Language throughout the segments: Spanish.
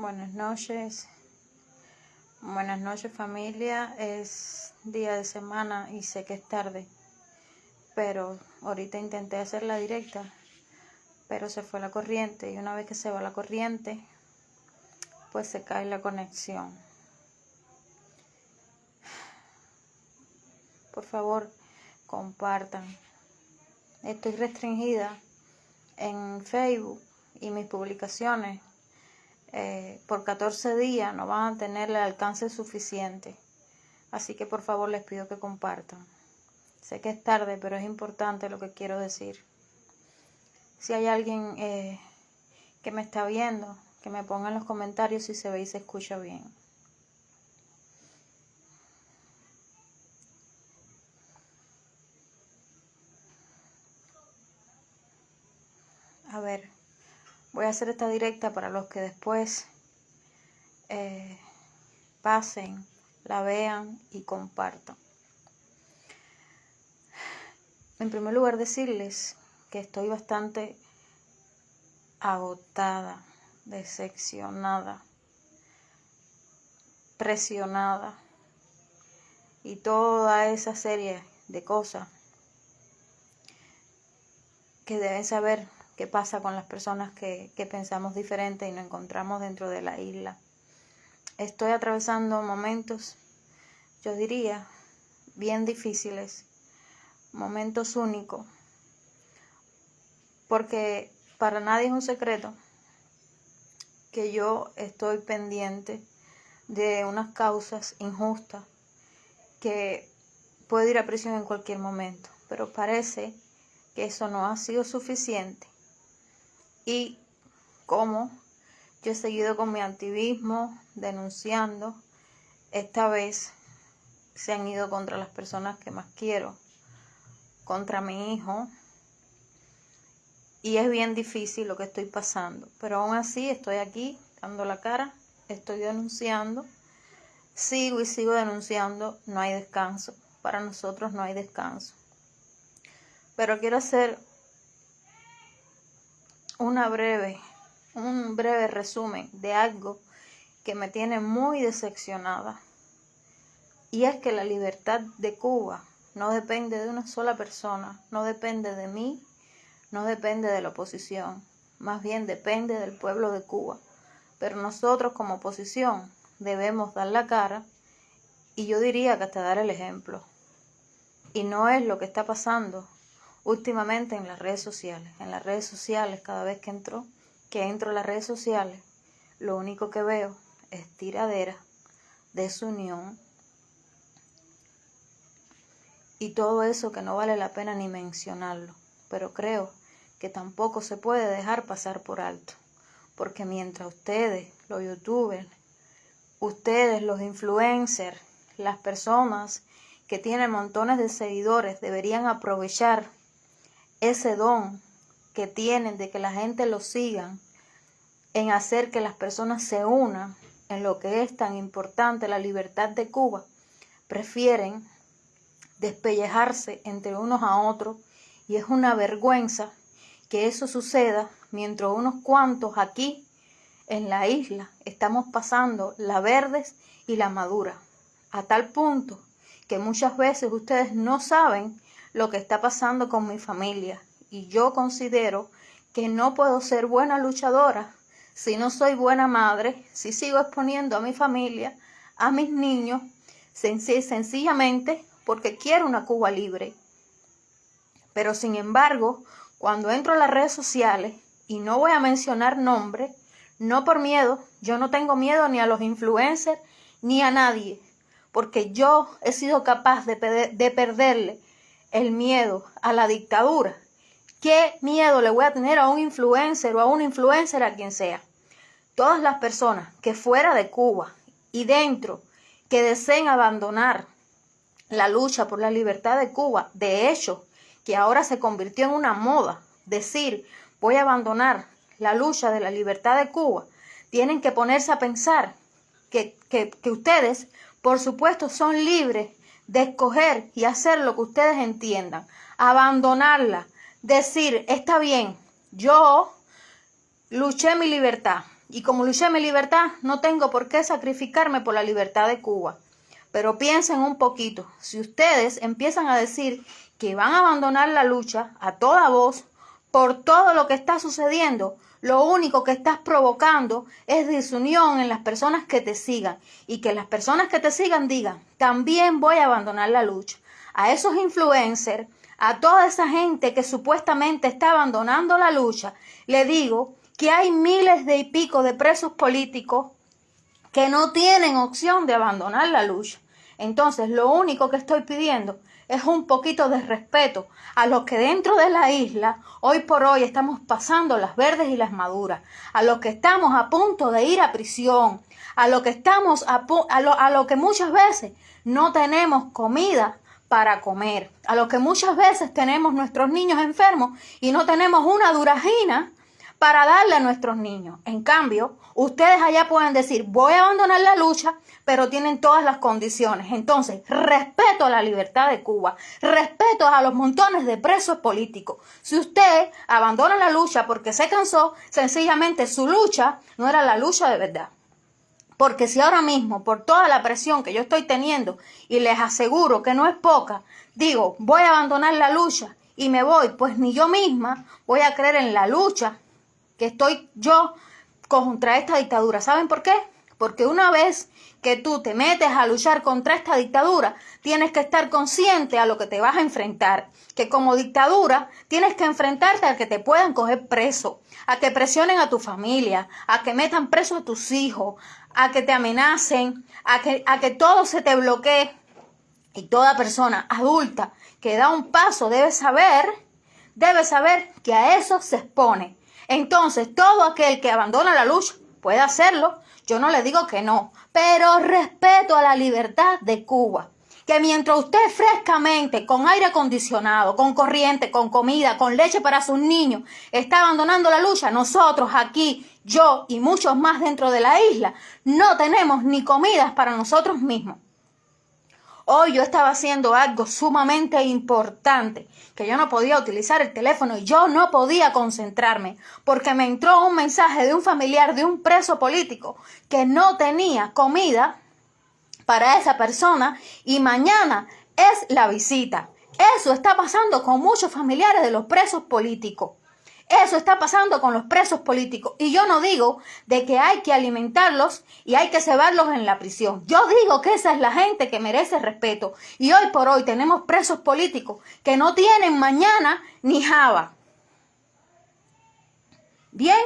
Buenas noches. Buenas noches familia. Es día de semana y sé que es tarde. Pero ahorita intenté hacer la directa. Pero se fue la corriente y una vez que se va la corriente, pues se cae la conexión. Por favor, compartan. Estoy restringida en Facebook y mis publicaciones eh, por 14 días no van a tener el alcance suficiente. Así que por favor les pido que compartan. Sé que es tarde, pero es importante lo que quiero decir. Si hay alguien eh, que me está viendo, que me ponga en los comentarios si se ve y se escucha bien. A ver. Voy a hacer esta directa para los que después eh, pasen, la vean y compartan. En primer lugar, decirles que estoy bastante agotada, decepcionada, presionada y toda esa serie de cosas que deben saber qué pasa con las personas que, pensamos diferente y nos encontramos dentro de la isla. Estoy atravesando momentos, yo diría, bien difíciles, momentos únicos, porque para nadie es un secreto que yo estoy pendiente de unas causas injustas que puedo ir a prisión en cualquier momento, pero parece que eso no ha sido suficiente y cómo yo he seguido con mi activismo denunciando. Esta vez se han ido contra las personas que más quiero, contra mi hijo. Y es bien difícil lo que estoy pasando, pero aún así estoy aquí dando la cara, estoy denunciando, sigo y sigo denunciando, no hay descanso, para nosotros no hay descanso. Pero quiero hacer una breve, un breve resumen de algo que me tiene muy decepcionada. Y es que la libertad de Cuba no depende de una sola persona, no depende de mí, no depende de la oposición, más bien depende del pueblo de Cuba. Pero nosotros como oposición debemos dar la cara y yo diría que hasta dar el ejemplo. Y no es lo que está pasando últimamente en las redes sociales. En las redes sociales, cada vez que entro, que entro a las redes sociales, lo único que veo es tiradera, desunión y todo eso que no vale la pena ni mencionarlo. Pero creo que tampoco se puede dejar pasar por alto. Porque mientras ustedes, los youtubers, ustedes, los influencers, las personas que tienen montones de seguidores, deberían aprovechar ese don que tienen de que la gente lo sigan, en hacer que las personas se unan en lo que es tan importante la libertad de Cuba, prefieren despellejarse entre unos a otros y es una vergüenza que eso suceda mientras unos cuantos aquí en la isla estamos pasando la verdes y la madura, a tal punto que muchas veces ustedes no saben lo que está pasando con mi familia y yo considero que no puedo ser buena luchadora si no soy buena madre, si sigo exponiendo a mi familia, a mis niños, sencillamente porque quiero una Cuba libre. Pero sin embargo, cuando entro a las redes sociales, y no voy a mencionar nombres, no por miedo, yo no tengo miedo ni a los influencers ni a nadie, porque yo he sido capaz de, de perderle el miedo a la dictadura, ¿qué miedo le voy a tener a un influencer o a un influencer a quien sea? Todas las personas que fuera de Cuba y dentro que deseen abandonar la lucha por la libertad de Cuba, de hecho, que ahora se convirtió en una moda, decir voy a abandonar la lucha de la libertad de Cuba, tienen que ponerse a pensar que, que, que ustedes, por supuesto, son libres de escoger y hacer lo que ustedes entiendan, abandonarla, decir, está bien, yo luché mi libertad, y como luché mi libertad, no tengo por qué sacrificarme por la libertad de Cuba. Pero piensen un poquito, si ustedes empiezan a decir que van a abandonar la lucha a toda voz por todo lo que está sucediendo, lo único que estás provocando es disunión en las personas que te sigan y que las personas que te sigan digan, también voy a abandonar la lucha. A esos influencers, a toda esa gente que supuestamente está abandonando la lucha, le digo que hay miles de y pico de presos políticos que no tienen opción de abandonar la lucha. Entonces, lo único que estoy pidiendo es un poquito de respeto a los que dentro de la isla hoy por hoy estamos pasando las verdes y las maduras, a los que estamos a punto de ir a prisión, a los que estamos a, lo, a lo que muchas veces no tenemos comida para comer, a los que muchas veces tenemos nuestros niños enfermos y no tenemos una durajina para darle a nuestros niños. En cambio, ustedes allá pueden decir, voy a abandonar la lucha, pero tienen todas las condiciones. Entonces, respeto a la libertad de Cuba, respeto a los montones de presos políticos. Si usted abandona la lucha porque se cansó, sencillamente su lucha no era la lucha de verdad. Porque si ahora mismo, por toda la presión que yo estoy teniendo, y les aseguro que no es poca, digo, voy a abandonar la lucha y me voy, pues ni yo misma voy a creer en la lucha que estoy yo contra esta dictadura. ¿Saben por qué? Porque una vez que tú te metes a luchar contra esta dictadura, tienes que estar consciente a lo que te vas a enfrentar. Que como dictadura tienes que enfrentarte a que te puedan coger preso, a que presionen a tu familia, a que metan preso a tus hijos, a que te amenacen, a que, a que todo se te bloquee. Y toda persona adulta que da un paso debe saber, debe saber que a eso se expone. Entonces, todo aquel que abandona la lucha puede hacerlo. Yo no le digo que no, pero respeto a la libertad de Cuba. Que mientras usted frescamente, con aire acondicionado, con corriente, con comida, con leche para sus niños, está abandonando la lucha, nosotros aquí, yo y muchos más dentro de la isla, no tenemos ni comidas para nosotros mismos. Hoy yo estaba haciendo algo sumamente importante, que yo no podía utilizar el teléfono y yo no podía concentrarme, porque me entró un mensaje de un familiar de un preso político que no tenía comida para esa persona y mañana es la visita. Eso está pasando con muchos familiares de los presos políticos. Eso está pasando con los presos políticos. Y yo no digo de que hay que alimentarlos y hay que cebarlos en la prisión. Yo digo que esa es la gente que merece respeto. Y hoy por hoy tenemos presos políticos que no tienen mañana ni java. Bien,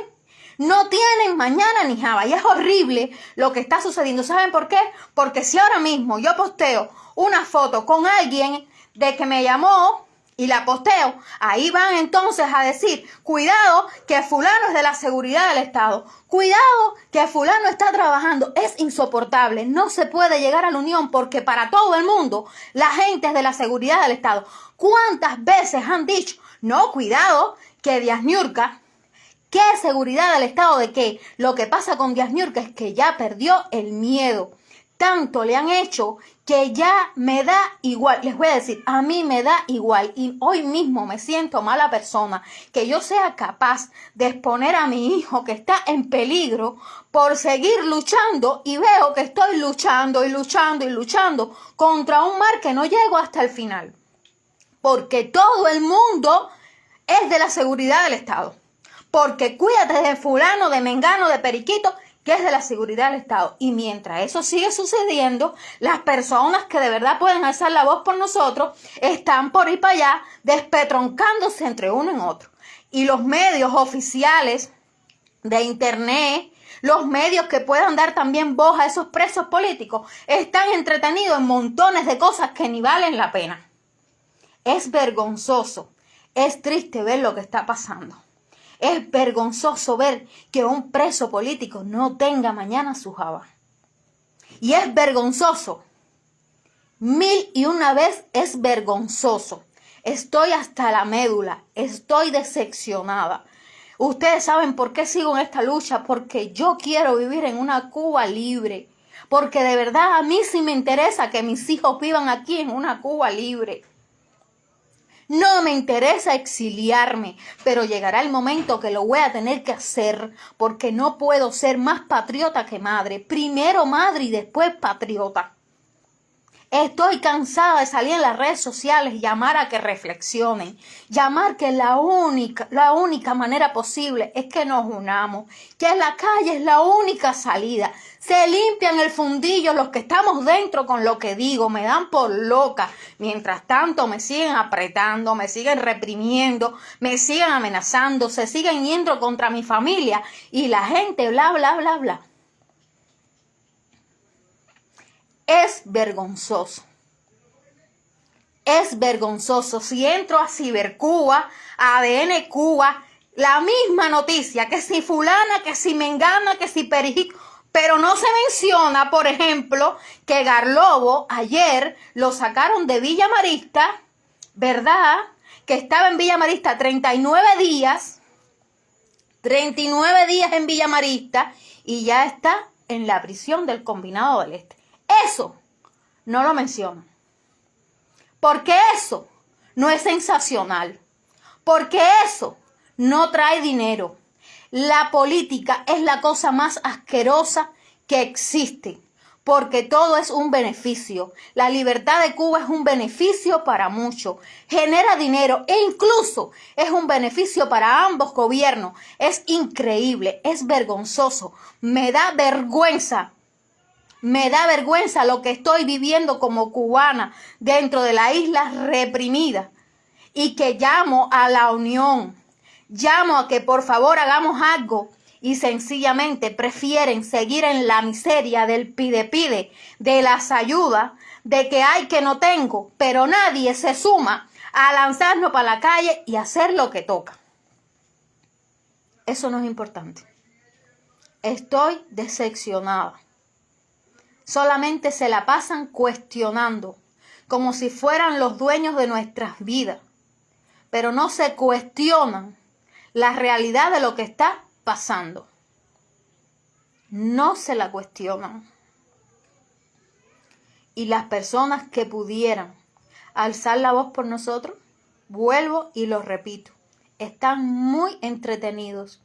no tienen mañana ni java. Y es horrible lo que está sucediendo. ¿Saben por qué? Porque si ahora mismo yo posteo una foto con alguien de que me llamó y la posteo, ahí van entonces a decir, cuidado que fulano es de la seguridad del Estado, cuidado que fulano está trabajando, es insoportable, no se puede llegar a la unión porque para todo el mundo la gente es de la seguridad del Estado. ¿Cuántas veces han dicho, no, cuidado que Díaz ¿qué seguridad del Estado de qué? Lo que pasa con Díaz Niurka es que ya perdió el miedo tanto le han hecho que ya me da igual. Les voy a decir, a mí me da igual y hoy mismo me siento mala persona que yo sea capaz de exponer a mi hijo que está en peligro por seguir luchando y veo que estoy luchando y luchando y luchando contra un mar que no llego hasta el final. Porque todo el mundo es de la seguridad del Estado. Porque cuídate de fulano, de mengano, de periquito que es de la seguridad del Estado. Y mientras eso sigue sucediendo, las personas que de verdad pueden alzar la voz por nosotros están por ir para allá despetroncándose entre uno en otro. Y los medios oficiales de Internet, los medios que puedan dar también voz a esos presos políticos, están entretenidos en montones de cosas que ni valen la pena. Es vergonzoso, es triste ver lo que está pasando. Es vergonzoso ver que un preso político no tenga mañana su java. Y es vergonzoso. Mil y una vez es vergonzoso. Estoy hasta la médula. Estoy decepcionada. Ustedes saben por qué sigo en esta lucha. Porque yo quiero vivir en una Cuba libre. Porque de verdad a mí sí me interesa que mis hijos vivan aquí en una Cuba libre. No me interesa exiliarme, pero llegará el momento que lo voy a tener que hacer porque no puedo ser más patriota que madre. Primero madre y después patriota. Estoy cansada de salir en las redes sociales llamar a que reflexionen, llamar que la única, la única manera posible es que nos unamos, que la calle es la única salida. Se limpian el fundillo los que estamos dentro con lo que digo, me dan por loca. Mientras tanto me siguen apretando, me siguen reprimiendo, me siguen amenazando, se siguen yendo contra mi familia y la gente bla bla bla bla. Es vergonzoso. Es vergonzoso. Si entro a Cibercuba, a ADN Cuba, la misma noticia, que si fulana, que si mengana, que si perijico, pero no se menciona, por ejemplo, que Garlobo ayer lo sacaron de Villa Marista, ¿verdad? Que estaba en Villa Marista 39 días, 39 días en Villa Marista y ya está en la prisión del Combinado del Este. Eso no lo mencionan. Porque eso no es sensacional. Porque eso no trae dinero. La política es la cosa más asquerosa que existe. Porque todo es un beneficio. La libertad de Cuba es un beneficio para muchos. Genera dinero e incluso es un beneficio para ambos gobiernos. Es increíble, es vergonzoso. Me da vergüenza me da vergüenza lo que estoy viviendo como cubana dentro de la isla reprimida y que llamo a la unión. Llamo a que por favor hagamos algo y sencillamente prefieren seguir en la miseria del pide pide, de las ayudas, de que hay que no tengo, pero nadie se suma a lanzarnos para la calle y hacer lo que toca. Eso no es importante. Estoy decepcionada solamente se la pasan cuestionando, como si fueran los dueños de nuestras vidas, pero no se cuestionan la realidad de lo que está pasando. No se la cuestionan. Y las personas que pudieran alzar la voz por nosotros, vuelvo y lo repito, están muy entretenidos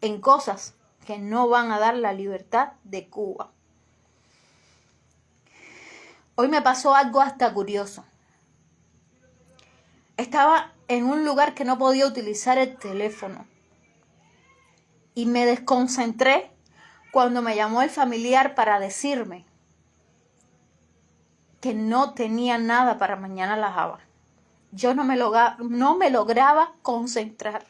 en cosas que no van a dar la libertad de Cuba. Hoy me pasó algo hasta curioso. Estaba en un lugar que no podía utilizar el teléfono y me desconcentré cuando me llamó el familiar para decirme que no tenía nada para mañana la java. Yo no me, no me lograba concentrar.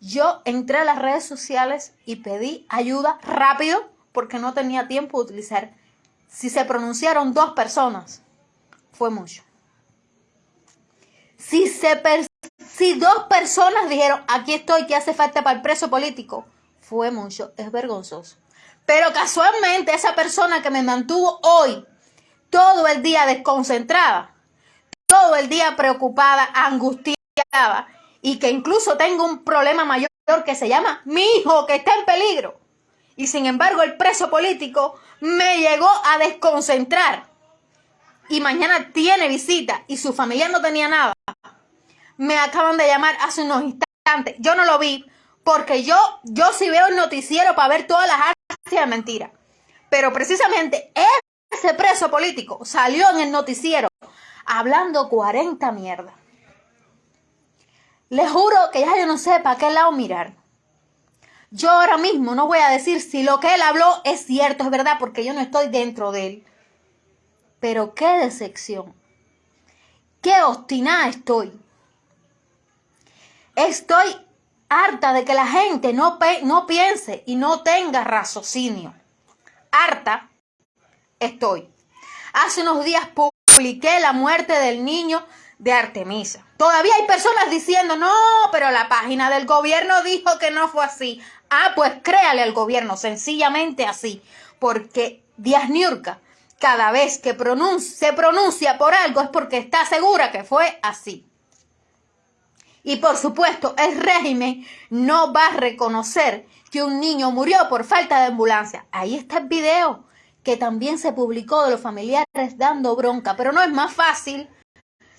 Yo entré a las redes sociales y pedí ayuda rápido porque no tenía tiempo de utilizar si se pronunciaron dos personas, fue mucho. Si, se si dos personas dijeron, aquí estoy, que hace falta para el preso político, fue mucho, es vergonzoso. Pero casualmente esa persona que me mantuvo hoy todo el día desconcentrada, todo el día preocupada, angustiada y que incluso tengo un problema mayor que se llama mi hijo que está en peligro. Y sin embargo el preso político me llegó a desconcentrar. Y mañana tiene visita y su familia no tenía nada. Me acaban de llamar hace unos instantes. Yo no lo vi porque yo, yo sí veo el noticiero para ver todas las artes de mentira. Pero precisamente ese preso político salió en el noticiero hablando 40 mierda. Les juro que ya yo no sé para qué lado mirar. Yo ahora mismo no voy a decir si lo que él habló es cierto, es verdad, porque yo no estoy dentro de él. Pero qué decepción. Qué obstinada estoy. Estoy harta de que la gente no, piense y no tenga raciocinio. Harta estoy. Hace unos días publiqué la muerte del niño de Artemisa. Todavía hay personas diciendo, no, pero la página del gobierno dijo que no fue así. Ah, pues créale al gobierno, sencillamente así, porque Díaz Niurka, cada vez que se pronuncia por algo es porque está segura que fue así. Y por supuesto, el régimen no va a reconocer que un niño murió por falta de ambulancia. Ahí está el video que también se publicó de los familiares dando bronca, pero no es más fácil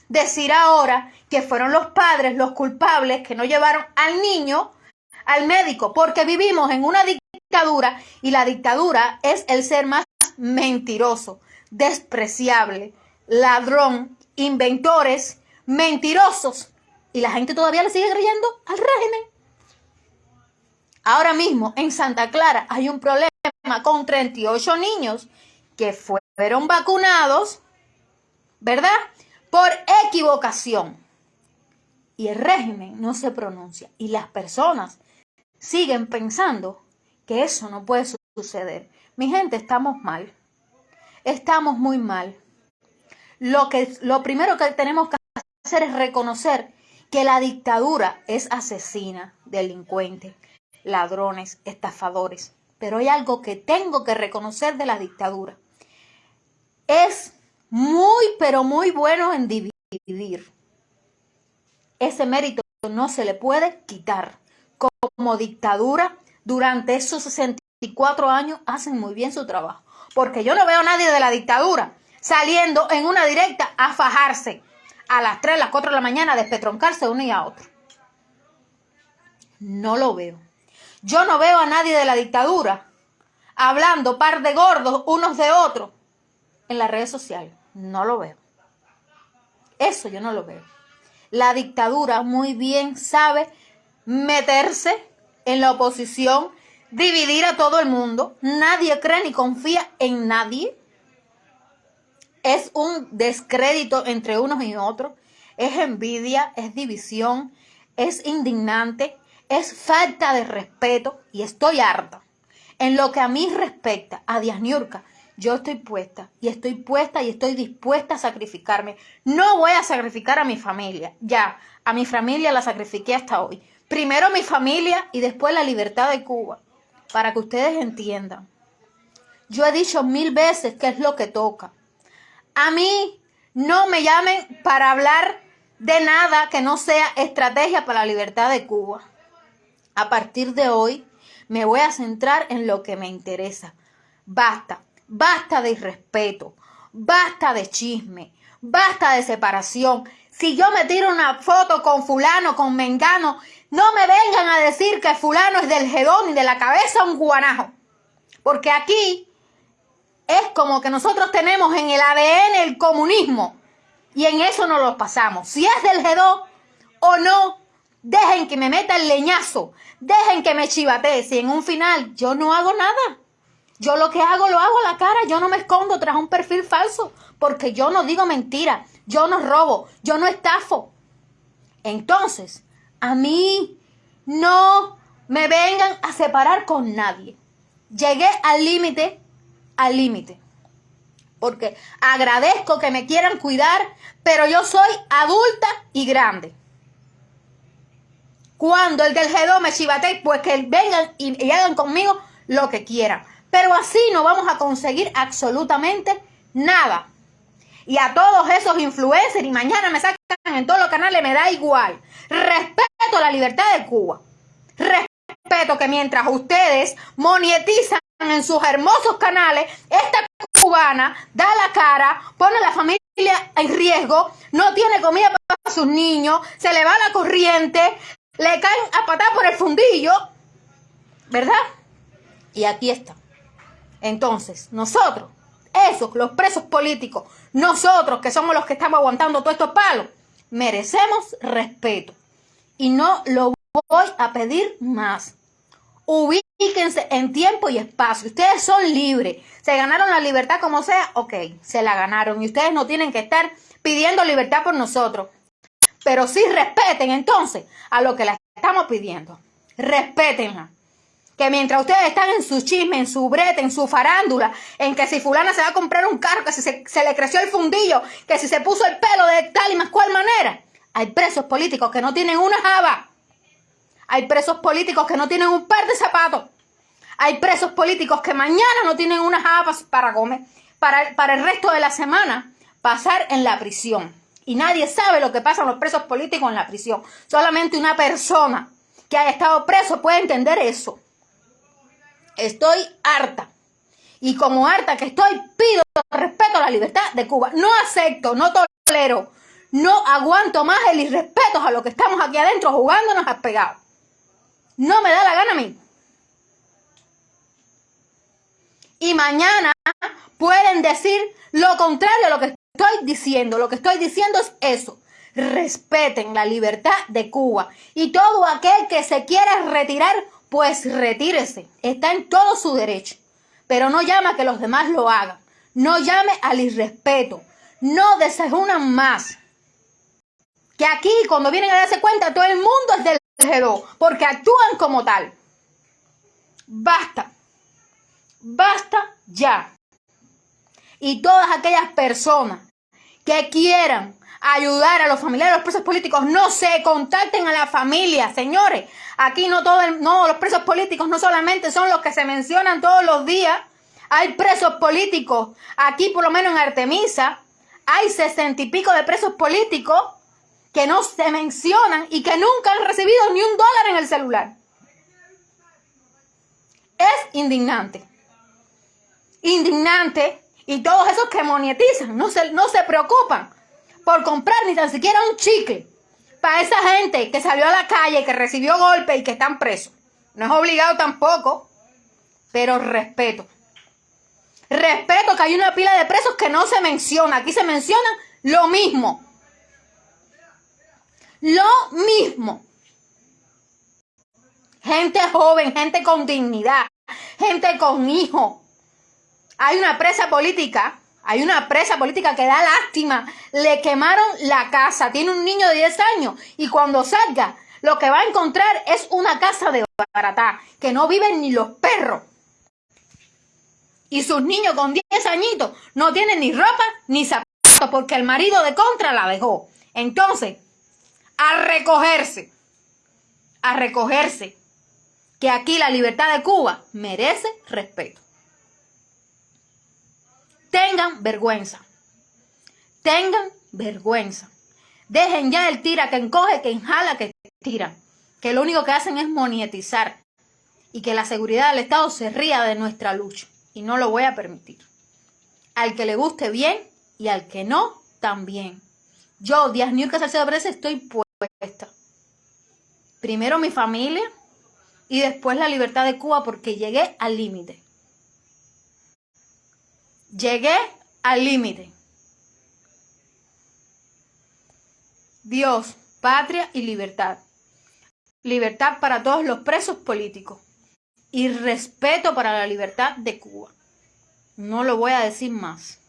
decir ahora que fueron los padres los culpables que no llevaron al niño al médico, porque vivimos en una dictadura y la dictadura es el ser más mentiroso, despreciable, ladrón, inventores, mentirosos. Y la gente todavía le sigue creyendo al régimen. Ahora mismo en Santa Clara hay un problema con 38 niños que fueron vacunados, ¿verdad? Por equivocación. Y el régimen no se pronuncia. Y las personas siguen pensando que eso no puede suceder. Mi gente, estamos mal. Estamos muy mal. Lo, que, lo primero que tenemos que hacer es reconocer que la dictadura es asesina, delincuente, ladrones, estafadores. Pero hay algo que tengo que reconocer de la dictadura. Es muy, pero muy bueno en dividir. Ese mérito no se le puede quitar. Como dictadura, durante esos 64 años hacen muy bien su trabajo. Porque yo no veo a nadie de la dictadura saliendo en una directa a fajarse a las 3, las 4 de la mañana, despetroncarse uno y a otro. No lo veo. Yo no veo a nadie de la dictadura hablando par de gordos unos de otros en las redes sociales. No lo veo. Eso yo no lo veo. La dictadura muy bien sabe meterse en la oposición, dividir a todo el mundo. Nadie cree ni confía en nadie. Es un descrédito entre unos y otros. Es envidia, es división, es indignante es falta de respeto y estoy harta. En lo que a mí respecta, a Díaz Niurka, yo estoy puesta y estoy puesta y estoy dispuesta a sacrificarme. No voy a sacrificar a mi familia. Ya, a mi familia la sacrifiqué hasta hoy. Primero mi familia y después la libertad de Cuba. Para que ustedes entiendan. Yo he dicho mil veces qué es lo que toca. A mí no me llamen para hablar de nada que no sea estrategia para la libertad de Cuba. A partir de hoy me voy a centrar en lo que me interesa. Basta, basta de irrespeto, basta de chisme, basta de separación. Si yo me tiro una foto con fulano, con mengano, no me vengan a decir que fulano es del gedón y de la cabeza un guanajo. Porque aquí es como que nosotros tenemos en el ADN el comunismo y en eso nos lo pasamos. Si es del gedón o no, Dejen que me meta el leñazo. Dejen que me chivatee. Si en un final yo no hago nada. Yo lo que hago lo hago a la cara. Yo no me escondo tras un perfil falso. Porque yo no digo mentira. Yo no robo. Yo no estafo. Entonces, a mí no me vengan a separar con nadie. Llegué al límite, al límite. Porque agradezco que me quieran cuidar, pero yo soy adulta y grande. Cuando el del G2 me chivate, pues que vengan y, hagan conmigo lo que quieran. Pero así no vamos a conseguir absolutamente nada. Y a todos esos influencers y mañana me sacan en todos los canales, me da igual. Respeto la libertad de Cuba. Respeto que mientras ustedes monetizan en sus hermosos canales, esta cubana da la cara, pone a la familia en riesgo, no tiene comida para sus niños, se le va la corriente, le caen a patar por el fundillo, ¿verdad? Y aquí está. Entonces, nosotros, esos, los presos políticos, nosotros que somos los que estamos aguantando todos estos palos, merecemos respeto. Y no lo voy a pedir más. Ubíquense en tiempo y espacio. Ustedes son libres. Se ganaron la libertad como sea, ok, se la ganaron. Y ustedes no tienen que estar pidiendo libertad por nosotros pero sí respeten entonces a lo que le estamos pidiendo. Respétenla. Que mientras ustedes están en su chisme, en su brete, en su farándula, en que si fulana se va a comprar un carro, que si se, le creció el fundillo, que si se puso el pelo de tal y más cual manera, hay presos políticos que no tienen una java. Hay presos políticos que no tienen un par de zapatos. Hay presos políticos que mañana no tienen unas habas para comer, para, el resto de la semana pasar en la prisión. Y nadie sabe lo que pasa los presos políticos en la prisión. Solamente una persona que haya estado preso puede entender eso. Estoy harta. Y como harta que estoy, pido respeto a la libertad de Cuba. No acepto, no tolero, No aguanto más el irrespeto a los que estamos aquí adentro jugándonos al pegado. No me da la gana a mí. Y mañana pueden decir lo contrario a lo que estoy diciendo. Lo que estoy diciendo es eso. Respeten la libertad de Cuba. Y todo aquel que se quiera retirar, pues retírese. Está en todo su derecho. Pero no llama a que los demás lo hagan. No llame al irrespeto. No desejunan más. Que aquí, cuando vienen a darse cuenta, todo el mundo es del G2, porque actúan como tal. Basta. Basta ya. Y todas aquellas personas que quieran ayudar a los familiares de los presos políticos, no se contacten a la familia, señores. Aquí no todo no los presos políticos no solamente son los que se mencionan todos los días. Hay presos políticos, aquí por lo menos en Artemisa, hay sesenta y pico de presos políticos que no se mencionan y que nunca han recibido ni un dólar en el celular. Es indignante. Indignante. Y todos esos que monetizan no se, no se preocupan por comprar ni tan siquiera un chicle para esa gente que salió a la calle, que recibió golpes y que están presos. No es obligado tampoco, pero respeto. Respeto que hay una pila de presos que no se menciona. Aquí se menciona lo mismo. Lo mismo. Gente joven, gente con dignidad, gente con hijos. Hay una presa política, hay una presa política que da lástima. Le quemaron la casa, tiene un niño de 10 años y cuando salga lo que va a encontrar es una casa de baratá, que no viven ni los perros. Y sus niños con 10 añitos no tienen ni ropa ni zapatos porque el marido de contra la dejó. Entonces, a recogerse, a recogerse, que aquí la libertad de Cuba merece respeto. Tengan vergüenza, tengan vergüenza. Dejen ya el tira que encoge, que enjala, que tira, que lo único que hacen es monetizar y que la seguridad del Estado se ría de nuestra lucha y no lo voy a permitir. Al que le guste bien y al que no, también. Yo, Díaz Nurka Salcedo Pérez, estoy puesta. Primero mi familia y después la libertad de Cuba porque llegué al límite. Llegué al límite. Dios, patria y libertad. Libertad para todos los presos políticos. Y respeto para la libertad de Cuba. No lo voy a decir más.